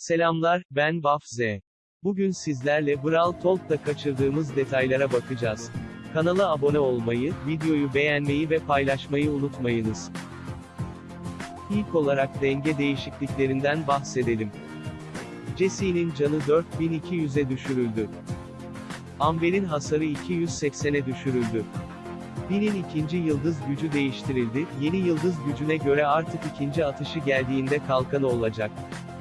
Selamlar, ben Baf Z. Bugün sizlerle Brawl Talk'ta kaçırdığımız detaylara bakacağız. Kanala abone olmayı, videoyu beğenmeyi ve paylaşmayı unutmayınız. İlk olarak denge değişikliklerinden bahsedelim. Jesse'nin canı 4200'e düşürüldü. Amber'in hasarı 280'e düşürüldü. Binin ikinci yıldız gücü değiştirildi, yeni yıldız gücüne göre artık ikinci atışı geldiğinde kalkanı olacak.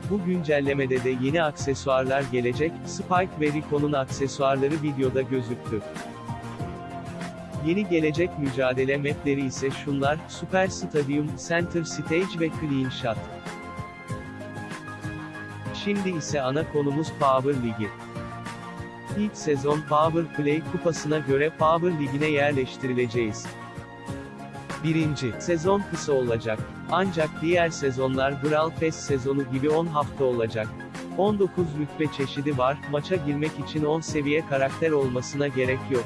Bu güncellemede de yeni aksesuarlar gelecek, Spike ve Rico'nun aksesuarları videoda gözüktü. Yeni gelecek mücadele mapleri ise şunlar, Super Stadium, Center Stage ve Clean Shot. Şimdi ise ana konumuz Power Ligi. İlk sezon Power Play kupasına göre Power Ligi'ne yerleştirileceğiz. Birinci, sezon kısa olacak. Ancak diğer sezonlar Brawl Pass sezonu gibi 10 hafta olacak. 19 rütbe çeşidi var, maça girmek için 10 seviye karakter olmasına gerek yok.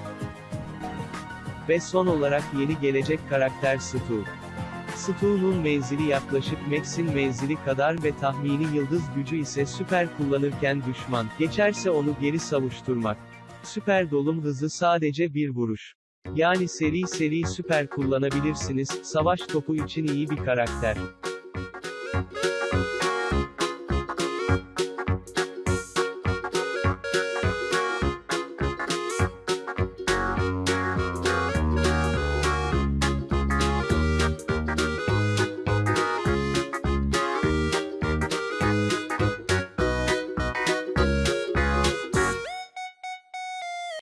Ve son olarak yeni gelecek karakter Stu. Stu'nun menzili yaklaşık Max'in menzili kadar ve tahmini yıldız gücü ise süper kullanırken düşman, geçerse onu geri savuşturmak. Süper dolum hızı sadece bir vuruş. Yani seri seri süper kullanabilirsiniz, savaş topu için iyi bir karakter.